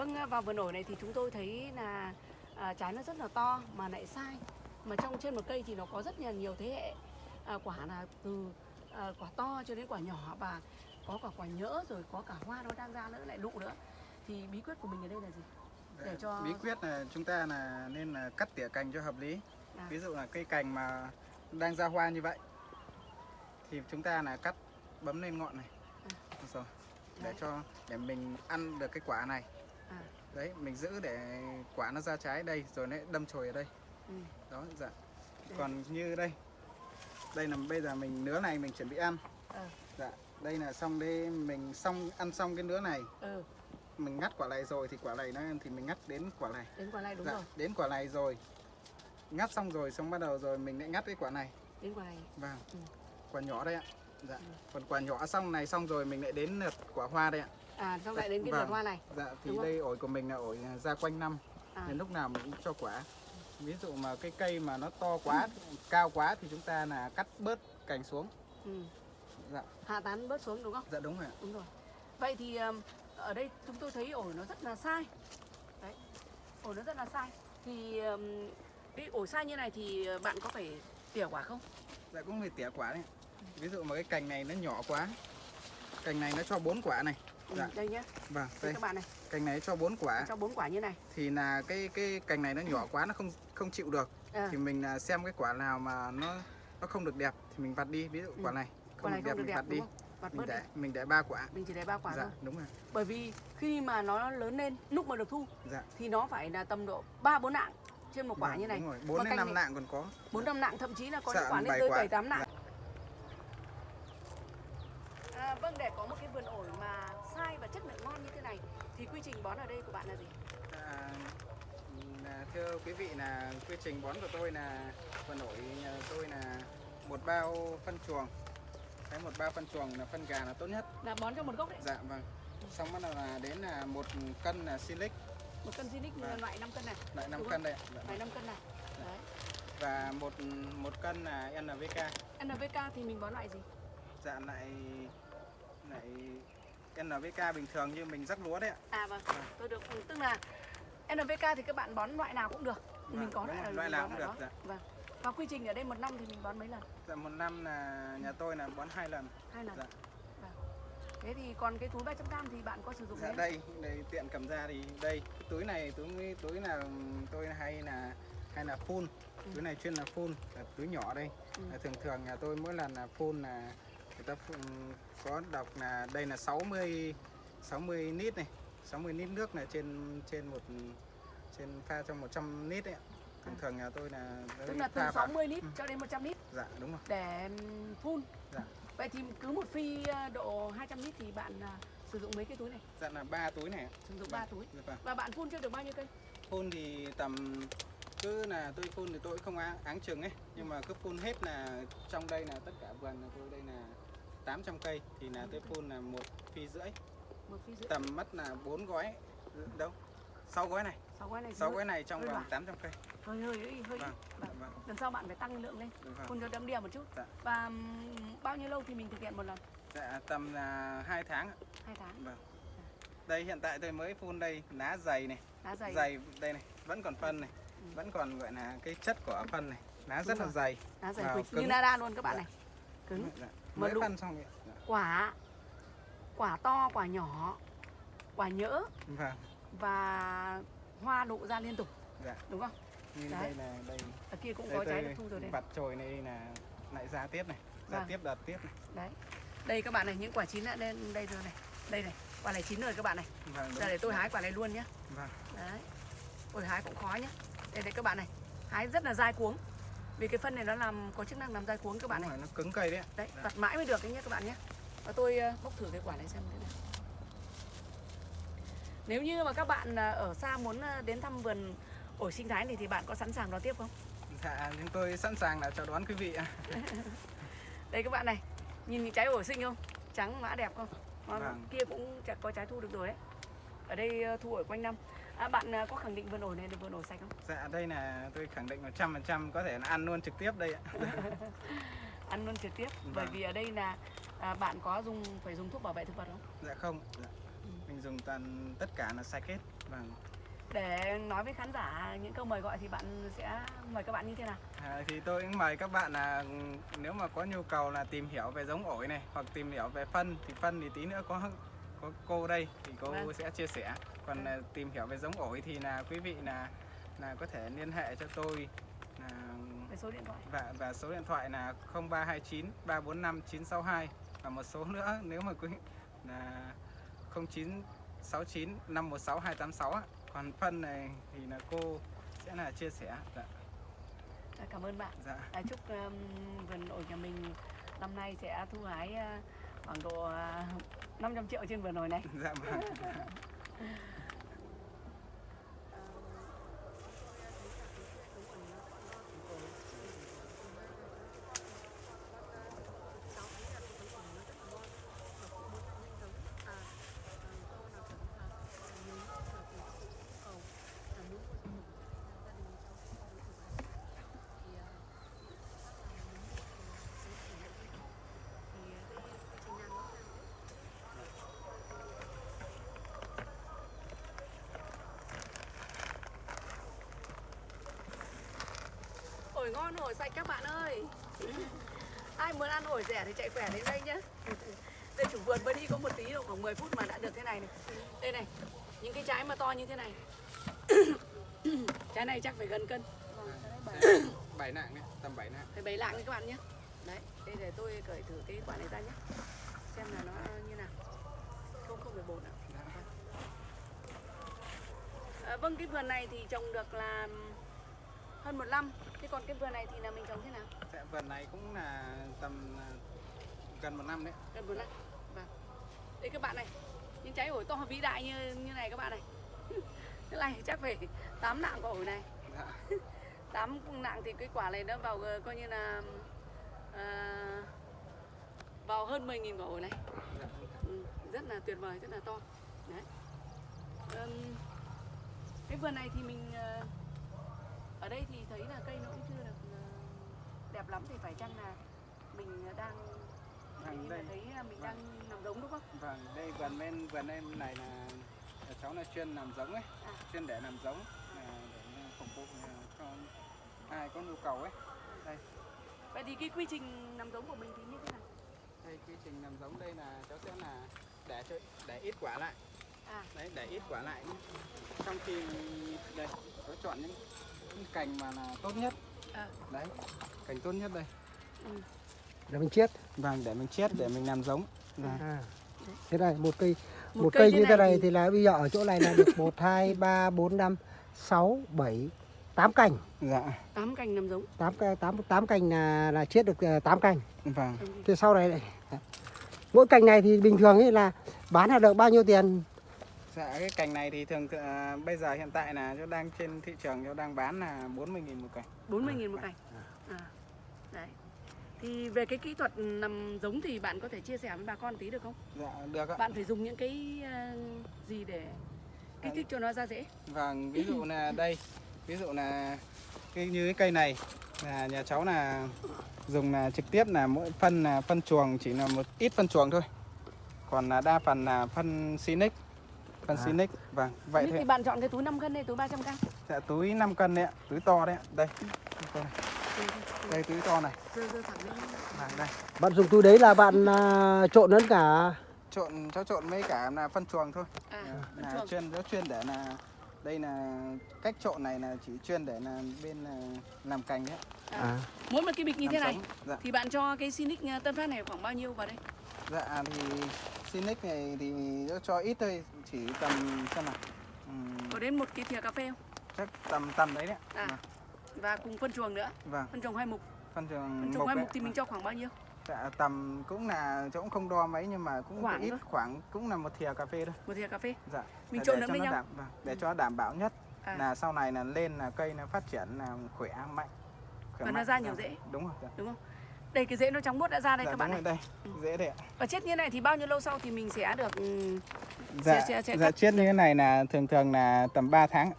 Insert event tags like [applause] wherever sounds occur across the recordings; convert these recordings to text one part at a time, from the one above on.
Vâng, à, vào vườn ổi này thì chúng tôi thấy là à, trái nó rất là to mà lại sai. Mà trong trên một cây thì nó có rất là nhiều thế hệ à, quả là từ à, quả to cho đến quả nhỏ và có cả quả nhỡ rồi có cả hoa nó đang ra nữa lại lụ nữa. Thì bí quyết của mình ở đây là gì? Để cho bí quyết là chúng ta là nên là cắt tỉa cành cho hợp lý À. ví dụ là cây cành mà đang ra hoa như vậy thì chúng ta là cắt bấm lên ngọn này rồi để cho để mình ăn được cái quả này À. đấy mình giữ để quả nó ra trái đây rồi nó đâm chồi ở đây Ừ. đó dạ Đây. còn như đây đây là bây giờ mình nứa này mình chuẩn bị ăn Ờ. dạ đây là xong đây mình xong ăn xong cái nứa này Ừ, mình ngắt quả này rồi thì quả này nó thì mình ngắt đến quả này đến quả này đúng dạ, rồi. đến quả này rồi ngắt xong rồi xong bắt đầu rồi mình lại ngắt cái quả này Đến quả này. vâng Ừ. quả nhỏ đây ạ dạ Ừ. còn quả nhỏ xong này xong rồi mình lại đến lượt quả hoa đây ạ À, xong lại đến cái Vâng. vườn hoa này. dạ thì đây ổi của mình là ổi ra quanh năm À. đến lúc nào mình cũng cho quả ví dụ mà cái cây mà nó to quá cao quá thì chúng ta là cắt bớt cành xuống Ừ. dạ Hạ tán bớt xuống đúng không? dạ đúng rồi ạ Đúng rồi. Vậy thì ở đây chúng tôi thấy ổi nó rất là sai. Đấy. Ổi nó rất là sai. Thì cái ổi sai như này thì uh, bạn có phải tỉa quả không? dạ cũng phải tỉa quả đấy ví dụ mà cái cành này nó nhỏ quá cành này nó cho bốn quả này Ừ, Dạ. Đây nhé. vâng Đây các bạn này, cành này cho bốn quả cho bốn quả như này. thì là cái cái cành này nó nhỏ quá nó không không chịu được À, thì mình là xem cái quả nào mà nó nó không được đẹp thì mình vặt đi ví dụ Ừ. quả này quả không này được không đẹp được mình đẹp vặt đi? Vặt mình bớt đi. để mình để ba quả Mình chỉ để ba quả dạ thôi. đúng rồi Bởi vì khi mà nó lớn lên, lúc mà được thu dạ thì nó phải là tầm độ 3 4 nạng trên một quả Vâng, như này. bốn đến năm nạng còn có 4 5 nạng thậm chí là có Dạ, những quả lên bảy tới quả. 7 8 nạng. Dạ. À, vâng để có một cái vườn ổi mà sai và chất lượng ngon như thế này thì quy trình bón ở đây của bạn là gì? À, là thưa quý vị là quy trình bón của tôi là vườn ổi nhà tôi là một bao phân chuồng cái một bao phân chuồng là phân gà là tốt nhất Là bón cho một gốc đấy. dạ vâng xong bắt đầu là đến là một cân là silic Một cân Zinix Vâng. loại 5 cân này. loại 5 Đúng cân đây. Dạ, Loại 5 cân này. Đấy. và một một cân là NPK NPK thì mình bón loại gì? dạ lại lại NPK bình thường như mình rắc lúa đấy ạ À vâng, tôi được tức là NPK thì các bạn bón loại nào cũng được. mình Vâng, có đúng loại loại mình nào cũng được, đó. dạ. Vâng. Và quy trình ở đây một năm thì mình bón mấy lần? dạ một năm là nhà tôi là bón hai lần Hai lần. Dạ. Vâng. Thế thì còn cái túi 300 gram thì bạn có sử dụng Dạ đấy? đây, đây tiện cầm ra thì đây cái túi này túi túi là tôi hay là hay là full Ừ. túi này chuyên là full là túi nhỏ đây Ừ. là thường thường nhà tôi mỗi lần là full là ta phun, có đọc là đây là 60 60 lít này 60 lít nước là trên trên một trên pha trong 100 lít đấy thường thường nhà tôi là Tức là từ pha vào- 60 lít Ừ. cho đến 100 lít dạ đúng rồi để phun. Dạ. Vậy thì cứ một phi ờ, độ 200 lít thì bạn à, sử dụng mấy cái túi này? dạ là ba túi này. Sử dụng Vâng. 3 túi. Dạ vâng. Và bạn phun chưa được bao nhiêu cây? phun thì tầm cứ là tôi phun thì tôi không á- áng chừng ấy nhưng mà cứ phun hết là trong đây là tất cả vườn tôi đây là 800 cây thì là tôi phun là một phi rưỡi Một phi rưỡi. tầm mất là bốn gói đâu sáu gói này 6 gói này. sáu rưỡi. gói này trong vòng loãng. 800 cây Hơi hơi hơi hơi. vâng Vâng. vâng Lần sau bạn phải tăng lượng lên. vâng Phun cho đậm đìa một chút. Dạ. Và bao nhiêu lâu thì mình thực hiện một lần? dạ tầm là hai tháng ạ. 2 tháng. vâng đây hiện tại tôi mới phun đây lá dày này Lá dày. dày đây này vẫn còn phân này Ừ. vẫn còn gọi là cái chất của phân này lá Đúng rất là rồi. dày Lá dày cứng. như nada luôn các bạn Dạ. này. Cứng. dạ. Mà mới phân xong vậy. Quả quả to, quả nhỏ, quả nhỡ vâng và hoa nụ ra liên tục dạ đúng không? như Đấy. đây là đây Ở kia cũng đây có trái tôi được thu rồi đây. vặt chồi này là lại ra tiếp này ra Vâng. tiếp đợt tiếp này Đấy. Đây các bạn này, những quả chín đã lên đây rồi này. Đây này, quả này chín rồi các bạn này. vâng Giờ để tôi hái quả này luôn nhé. vâng Đấy. Ôi hái cũng khó nhé. Đây đây các bạn này. Hái rất là dai cuống. Vì cái phân này nó làm có chức năng làm dai cuống các bạn này. nó cứng cây đấy. Đấy, vặt mãi mới được đấy nhé các bạn nhé. Và tôi ờ, bóc thử cái quả này xem thế nào. Nếu như mà các bạn ờ, ở xa muốn ờ, đến thăm vườn ổi sinh thái này thì bạn có sẵn sàng đón tiếp không? dạ chúng tôi sẵn sàng là chào đón quý vị ạ. [laughs] Đây các bạn này, nhìn những trái ổi xinh không? Trắng mã đẹp không? Vâng. kia cũng có trái thu được rồi đấy. Ở đây thu ổi quanh năm. À, bạn ờ, có khẳng định vườn ổi này là vườn ổi sạch không? dạ đây là tôi khẳng định 100% có thể là ăn luôn trực tiếp đây ạ [laughs] Ăn luôn trực tiếp. Vâng. Bởi vì ở đây là à, bạn có dùng phải dùng thuốc bảo vệ thực vật không? dạ không dạ. Ừ. mình dùng toàn tất cả là sạch hết vâng Để nói với khán giả những câu mời gọi thì bạn sẽ mời các bạn như thế nào? À, thì tôi cũng mời các bạn là ừ, nếu mà có nhu cầu là tìm hiểu về giống ổi này hoặc tìm hiểu về phân thì phân thì tí nữa có có cô đây thì cô Vâng. sẽ chia sẻ. Còn Vâng. là tìm hiểu về giống ổi thì là quý vị là là có thể liên hệ cho tôi là Về số điện thoại. và và số điện thoại là 0329 345 962 và một số nữa nếu mà quý là 0969 516 286 ạ. Còn phân này thì là cô sẽ là chia sẻ. Dạ. À, Cảm ơn bạn. Dạ. À, chúc um, vườn ổi nhà mình năm nay sẽ thu hái uh, khoảng độ uh, 500 triệu trên vườn ổi này. Dạ [laughs] Ổi ngon ổi sạch các bạn ơi. Ai muốn ăn ổi rẻ thì chạy khỏe đến đây nhé. Đây chủ vườn mới đi có một tí đâu khoảng 10 phút mà đã được thế này này. Đây này, những cái trái mà to như thế này. [coughs] trái này chắc phải gần cân. bảy nặng đấy, tầm 7 nặng. Phải bày lạng đi các bạn nhé. Đấy, đây để tôi cởi thử cái quả này ra nhé. Xem là nó như nào. Không không phải bột ạ. À, vâng cái vườn này thì trồng được là hơn một năm. Còn cái vườn này thì là mình trồng thế nào? Dạ, vườn này cũng là tầm à, gần một năm đấy. Gần một năm. Vâng. Đây các bạn này, những trái ổi to vĩ đại như như này các bạn này. [laughs] Cái này chắc phải 8 nạng quả ổi này. Dạ. [laughs] 8 nạng thì cái quả này nó vào ờ, coi như là à, vào hơn 10.000 quả ổi này. Dạ. Ừ, rất là tuyệt vời, rất là to. Đấy. Ừm, cái vườn này thì mình ờ, ở đây thì thấy là cây nó cũng chưa được ờ, đẹp lắm thì phải chăng là mình đang Vâng, nhưng mà đây. thấy là mình đang nằm giống đúng không? Vâng, đây vườn bên vườn em này là, cháu là chuyên làm giống ấy, À. chuyên để làm giống là để phục vụ à, cho ai có nhu cầu ấy. Đây, Vậy thì cái quy trình nằm giống của mình thì như thế nào? đây quy trình làm giống đây là cháu sẽ là để cho để ít quả lại. À, Đấy, để ít quả lại. Trong khi đây, cháu chọn những cành mà là tốt nhất. à, Đấy, cành tốt nhất đây. ừ. Để mình chiết. Vâng, để mình chiết để mình làm giống. À. Thế này, một cây một, một, cây, như thế này thì- thì là bây giờ ở chỗ này là được 1 2 3 4 5 6 7 8 cành. Dạ, tám cành nằm giống. 8 8 8 cành là là chiết được 8 cành. vâng. Thế sau này mỗi cành này thì bình thường ấy là bán là được bao nhiêu tiền? Dạ cái cành này thì thường à, bây giờ hiện tại là nó đang trên thị trường nó đang bán là 40 000 một cành. 40.000 một cành. À. Đấy. Thì về cái kỹ thuật nằm giống thì bạn có thể chia sẻ với bà con tí được không? Dạ được ạ. Bạn phải dùng những cái ờ, gì để kích thích cho nó ra dễ? Vâng, ví dụ là đây, ví dụ là cái như cái cây này là nhà cháu là dùng là trực tiếp là mỗi phân là phân chuồng chỉ là một ít phân chuồng thôi. Còn là đa phần là phân Sinic. Phân À. Sinic. Vâng, vậy thôi. thì bạn chọn cái túi 5 cân hay túi 300 cân? Dạ túi 5 cân đấy ạ, túi to đấy ạ. Đây. Túi này. Đây túi to này. Vâng, đây. Bạn dùng túi đấy là bạn à, trộn lẫn cả Trộn cháu trộn với cả là phân chuồng thôi. À, phân là chuồng. chuyên nó chuyên để là đây là cách trộn này là chỉ chuyên để là bên là làm cành đấy à, Mỗi một cái bịch như thế làm này giống. dạ thì bạn cho cái Sinic ờ, Tân Phát này khoảng bao nhiêu vào đây? dạ thì Sinic này thì nó cho ít thôi chỉ tầm xem nào Ừm, Có đến một cái thìa cà phê không? chắc tầm tầm đấy đấy. À. Và cùng phân chuồng nữa, vâng phân chuồng hai mục. phân trường Phân chuồng hai mục thì mình cho khoảng bao nhiêu? dạ tầm cũng là chỗ cũng không đo mấy nhưng mà cũng Khoảng ít thôi. khoảng cũng là một thìa cà phê thôi Một thìa cà phê. dạ Mình Để- trộn lẫn với nó nhau. đảm, vâng, để cho đảm bảo nhất À. là sau này là lên là cây nó phát triển là khỏe mạnh khỏe Và nó mạnh. ra nhiều Dạ, rễ. đúng rồi dạ. Đúng không? Đây cái rễ nó trắng muốt đã ra đây dạ, các bạn này. đây dễ đấy ạ Và chết như này thì bao nhiêu lâu sau thì mình sẽ được ừ, dạ, sẽ- sẽ dạ cắt. chiết như thế này là thường thường là tầm 3 tháng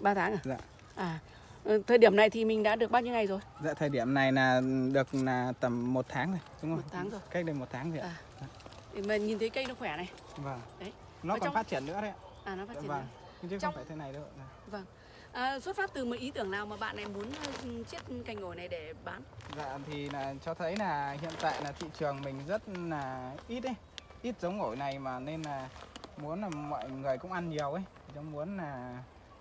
3 tháng à? Dạ. À. ừ, Thời điểm này thì mình đã được bao nhiêu ngày rồi? dạ thời điểm này là được là tầm một tháng rồi đúng không Một tháng rồi. cách đây một tháng rồi ạ À. Thì mình nhìn thấy cây nó khỏe này. vâng Đấy. nó Ở còn trong- phát triển nữa đấy ạ À nó phát triển Vâng. nữa. chứ Trong- không phải thế này đâu Dạ. À, xuất phát từ một ý tưởng nào mà bạn này muốn ờ, chiết cành ổi này để bán? Dạ thì là cho thấy là hiện tại là thị trường mình rất là ít ấy ít giống ổi này mà nên là muốn là mọi người cũng ăn nhiều ấy cháu muốn là,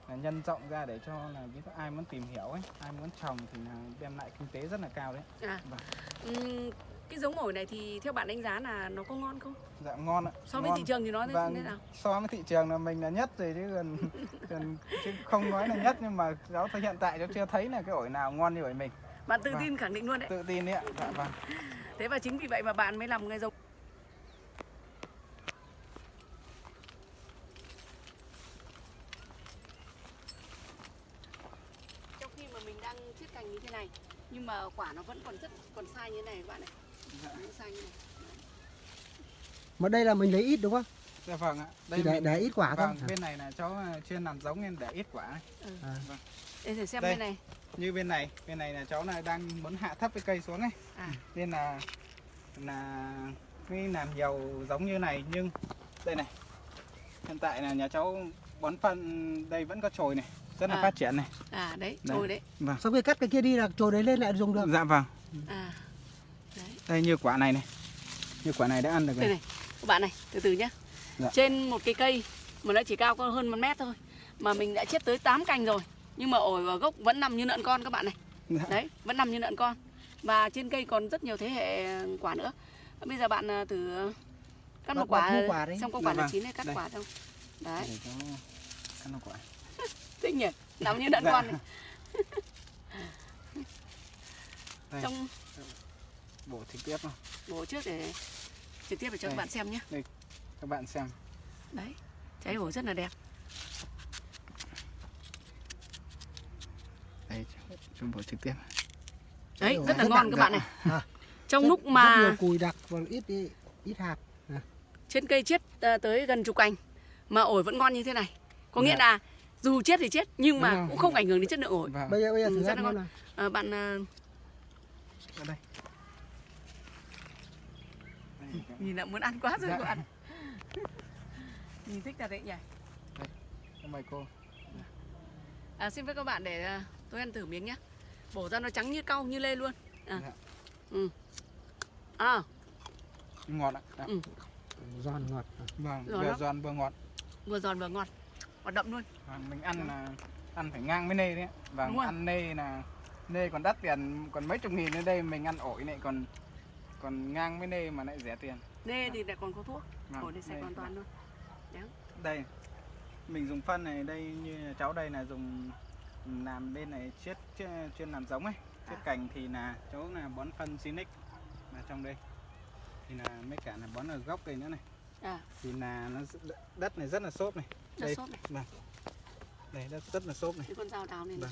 là nhân rộng ra để cho là ví dụ ai muốn tìm hiểu ấy ai muốn trồng thì là đem lại kinh tế rất là cao đấy À, Vâng. ừm, cái giống ổi này thì theo bạn đánh giá là nó có ngon không? dạ ngon ạ So với ngon. thị trường thì nó thế Vâng, thế nào? so với thị trường là mình là nhất rồi chứ còn, [laughs] còn chứ không nói là nhất nhưng mà cháu thấy hiện tại cháu chưa thấy là cái ổi nào ngon như ổi mình Bạn tự Vâng. tin khẳng định luôn đấy. tự tin đấy ạ dạ vâng Thế và chính vì vậy mà bạn mới làm người giống. Trong khi mà mình đang chiết cành như thế này nhưng mà quả nó vẫn còn rất còn sai như thế này các bạn này. Này. Mà đây là mình lấy ít đúng không? dạ vâng ạ Thì để, mình- để ít quả thôi. vâng bên này là cháu chuyên làm giống nên để ít quả ấy. À. Để thử xem Đây. bên này. như bên này bên này là cháu là đang muốn hạ thấp cái cây xuống ấy À. nên là là cái làm nhiều giống như này nhưng đây này hiện tại là nhà cháu bón phân đây vẫn có chồi này rất là À. phát triển này À đấy, Đây. trôi đấy. vâng Sau khi cắt cái kia đi là trồi đấy lên lại dùng được. dạ vâng À. Đây như quả này này như quả này đã ăn được Đây rồi này, các bạn này, từ từ nhé. Dạ. Trên một cái cây mà nó chỉ cao có hơn một mét thôi mà mình đã chết tới 8 cành rồi nhưng mà ổi và gốc vẫn nằm như lợn con các bạn này. Dạ. Đấy, vẫn nằm như lợn con. Và trên cây còn rất nhiều thế hệ quả nữa. Bây giờ bạn à, thử cắt một quả, quả đấy. xong có Dạ quả nào vâng. chín này cắt Đây. quả xong. Đấy, cắt nó quả [laughs] thích nhỉ, nằm như lợn Dạ. con này. Đây. Trong bổ trực tiếp không bổ trước để trực tiếp để cho các Đây. bạn xem nhé. các bạn xem Đấy, trái ổi rất là đẹp. đây chúng bổ trực tiếp Đấy, rất là rất ngon các bạn này. À. Trong Rất- lúc rất mà nhiều cùi đặc và ít ít, ít hạt. trên cây chết à, tới gần chục cành mà ổi vẫn ngon như thế này có nghĩa Dạ. là dù chết thì chết nhưng mà cũng không ảnh hưởng đến chất lượng ổi vâng Bây giờ bây giờ Ừ, thử rất ăn là xem ngon. nào. à, bạn à, ở đây Đây, nhìn là muốn ăn quá rồi Dạ. cô ăn nhìn thích thật đấy nhỉ Cảm mời cô à, xin phép các bạn để à, tôi ăn thử miếng nhé bổ ra nó trắng như cau như lê luôn à. Dạ. ừ. à ngọt ạ Dạ. Ừ. Giòn ngọt. vâng vừa lắm. giòn vừa ngọt vừa giòn vừa ngọt và đậm luôn Vâng, mình ăn là ăn phải ngang với nê đấy ạ. vâng ăn nê là nê còn đắt tiền còn mấy chục nghìn ở đây mình ăn ổi này còn còn ngang với nê mà lại rẻ tiền. Nê thì lại còn có thuốc. Vâng, ổi thì sạch hoàn toàn luôn. Đây mình dùng phân này đây như cháu đây là dùng làm bên này chiết chuyên, làm giống ấy. Chiết À. cành thì là cháu là bón phân Sinic mà trong đây. Thì là mấy cả là bón ở gốc đây nữa này. À. Thì là nó đất này rất là xốp này. Đất đây xốp này. vâng. Đây đất rất là xốp này. Cái con dao đào này, này. Vâng.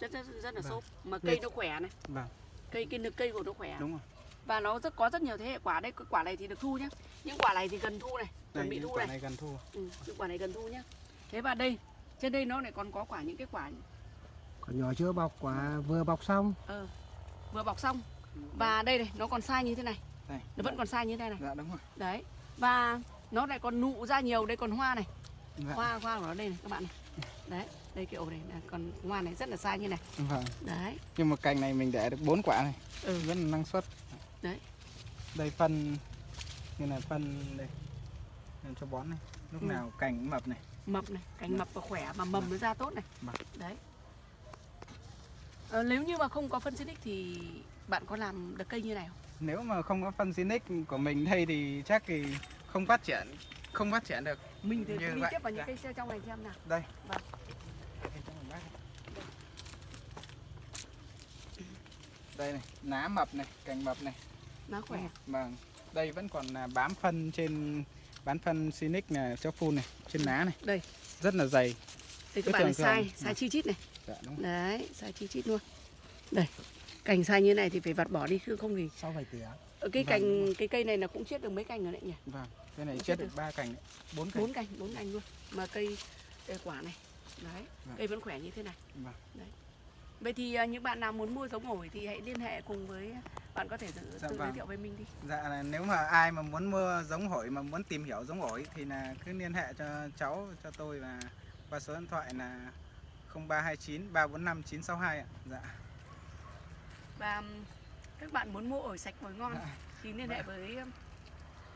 rất rất rất là Vâng. xốp. Mà cây nó khỏe này. Vâng. Cây cái cây của nó khỏe. Đúng rồi và nó rất có rất nhiều thế hệ quả. Đây cái quả này thì được thu nhá. Những quả này thì gần thu này chuẩn bị thu quả này. này gần thu. Ừ, những quả này gần thu nhá. Thế và đây trên đây nó lại còn có quả những cái quả Còn nhỏ chưa bọc quả vừa bọc xong. ờ, vừa bọc xong. Và đây này nó còn sai như thế này. Đây. Nó vẫn còn sai như thế này. Dạ đúng rồi. Đấy. Và nó lại còn nụ ra nhiều. Đây còn hoa này. Dạ. hoa hoa của nó đây này các bạn này. Đấy đây cái ổ này là còn hoa này rất là sai như này. Vâng. Đấy. Nhưng mà cành này mình để được bốn quả này. Ừ. rất là năng suất Đấy. đây phân như là phân đây Nên cho bón này lúc Ừ. nào cành mập này mập này cành mập và khỏe mà mầm nó ra tốt này Vâng. đấy ờ, nếu như mà không có phân xinic thì bạn có làm được cây như này không nếu mà không có phân Sinic của mình đây thì chắc thì không phát triển không phát triển được mình thì Như đi vậy, tiếp vào những dạ. cây xe trong này xem nào đây Vâng. Đây, này. đây này lá mập này cành mập này nó khỏe. Vâng đây vẫn còn là bám phân trên bán phân Sinic là cho phun này trên lá này. đây. Rất là dày. Đây Cái các bạn này sai sai chi chít này. Dạ đúng. Rồi. đấy sai chi chít luôn. Đây cành sai như này thì phải vặt bỏ đi chứ không thì Sau phải tỉa. ở cái Vâng, cành cái cây này là cũng chết được mấy cành rồi đấy nhỉ? Vâng cái này chết được ba cành bốn cành. Bốn cành bốn cành luôn. Mà cây, cây quả này. Đấy Vâng. cây vẫn khỏe như thế này. Vâng. đấy vậy thì à, những bạn nào muốn mua giống ổi thì hãy liên hệ cùng với bạn có thể tự, Dạ tự giới vâng. thiệu với mình đi Dạ là nếu mà ai mà muốn mua giống ổi mà muốn tìm hiểu giống ổi thì là cứ liên hệ cho cháu cho tôi và Và số điện thoại là 0329 345 962 ạ. Dạ. và các bạn muốn mua ổi sạch ổi ngon Dạ. thì liên hệ với ừm,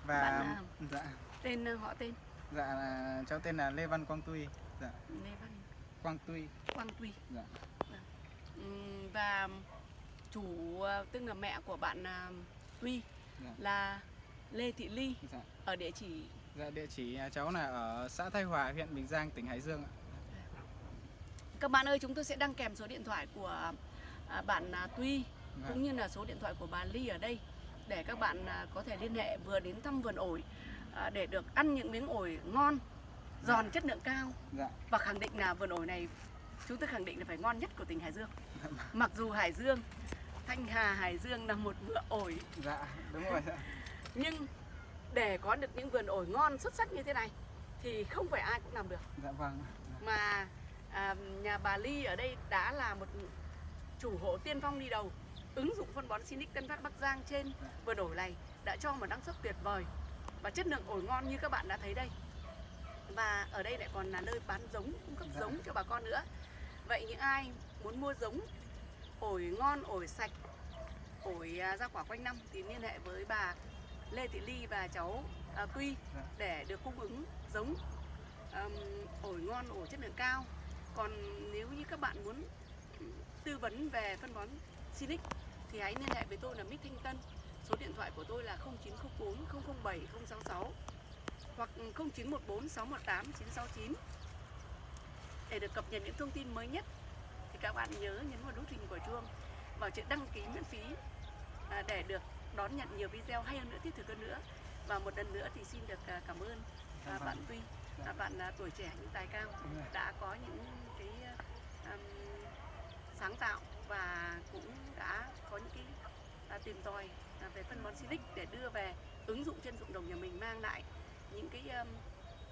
Và Bạn nào? dạ tên ờ, họ tên dạ là cháu tên là Lê Văn Quang Tuy. Dạ, Lê Văn Quang Tuy. Quang Tuy Dạ. Và chủ ờ, tức là mẹ của bạn ờ, Tuy Dạ. là Lê Thị Ly Dạ. ở địa chỉ Dạ địa chỉ nhà cháu là ở xã Thái Hòa, huyện Bình Giang, tỉnh Hải Dương ạ. các bạn ơi chúng tôi sẽ đăng kèm số điện thoại của à, bạn à, Tuy Dạ. cũng như là số điện thoại của bà Ly ở đây để các bạn à, có thể liên hệ vừa đến thăm vườn ổi à, để được ăn những miếng ổi ngon giòn chất lượng cao Dạ. và khẳng định là vườn ổi này chúng tôi khẳng định là phải ngon nhất của tỉnh Hải Dương. Mặc dù Hải Dương Thanh Hà Hải Dương là một vựa ổi. Dạ, đúng rồi. Nhưng để có được những vườn ổi ngon xuất sắc như thế này thì không phải ai cũng làm được. Dạ vâng. mà à, nhà bà Ly ở đây đã là một chủ hộ tiên phong đi đầu ứng dụng phân bón Sinic Tân Phát Bắc Giang trên vườn ổi này đã cho một năng suất tuyệt vời. Và chất lượng ổi ngon như các bạn đã thấy đây và ở đây lại còn là nơi bán giống cung cấp giống cho bà con nữa. Vậy những ai muốn mua giống ổi ngon ổi sạch ổi à, ra quả quanh năm thì liên hệ với bà Lê Thị Ly và cháu à, Tuy Dạ. để được cung ứng giống ừm, ổi ngon ổi chất lượng cao. Còn nếu như các bạn muốn tư vấn về phân bón Sinic thì hãy liên hệ với tôi là Mít Thanh Tân. Số điện thoại của tôi là 0904 007 066 hoặc 0914 618 969 để được cập nhật những thông tin mới nhất. Thì các bạn nhớ nhấn vào nút hình quả chuông vào chữ đăng ký miễn phí à, để được đón nhận nhiều video hay hơn nữa thiết thực hơn nữa. Và một lần nữa thì xin được à, cảm ơn à, vâng. bạn Tuy à, bạn tuổi trẻ nhưng tài cao đã có những cái um, sáng tạo và cũng đã có những cái tìm tòi về phân bón Silic để đưa về ứng dụng trên ruộng đồng nhà mình mang lại những cái um,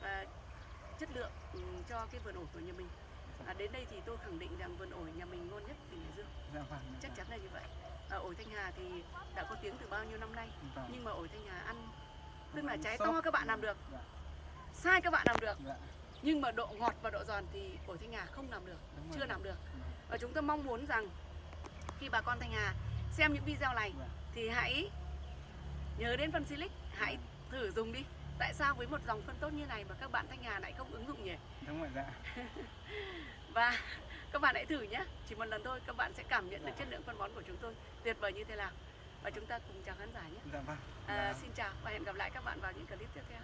à, chất lượng um, cho cái vườn ổi của nhà mình à, đến đây thì tôi khẳng định rằng vườn ổi nhà mình ngon nhất tỉnh Hải Dương Dạ vâng. chắc chắn là như vậy à, ổi Thanh Hà thì đã có tiếng từ bao nhiêu năm nay Vâng. nhưng mà ổi Thanh Hà ăn tức là trái to các bạn làm được Dạ. sai các bạn làm được Dạ. nhưng mà độ ngọt và độ giòn thì ổi Thanh Hà không làm được Đúng rồi. chưa làm được và chúng tôi mong muốn rằng khi bà con Thanh Hà xem những video này Dạ. thì hãy nhớ đến phân Silic hãy thử dùng đi tại sao với một dòng phân tốt như này mà các bạn Thanh Hà lại không ứng dụng nhỉ Đúng rồi dạ. [laughs] và các bạn hãy thử nhé chỉ một lần thôi các bạn sẽ cảm nhận được Dạ. chất lượng phân bón của chúng tôi tuyệt vời như thế nào và chúng ta cùng chào khán giả nhé Dạ vâng. à, Dạ. xin chào và hẹn gặp lại các bạn vào những clip tiếp theo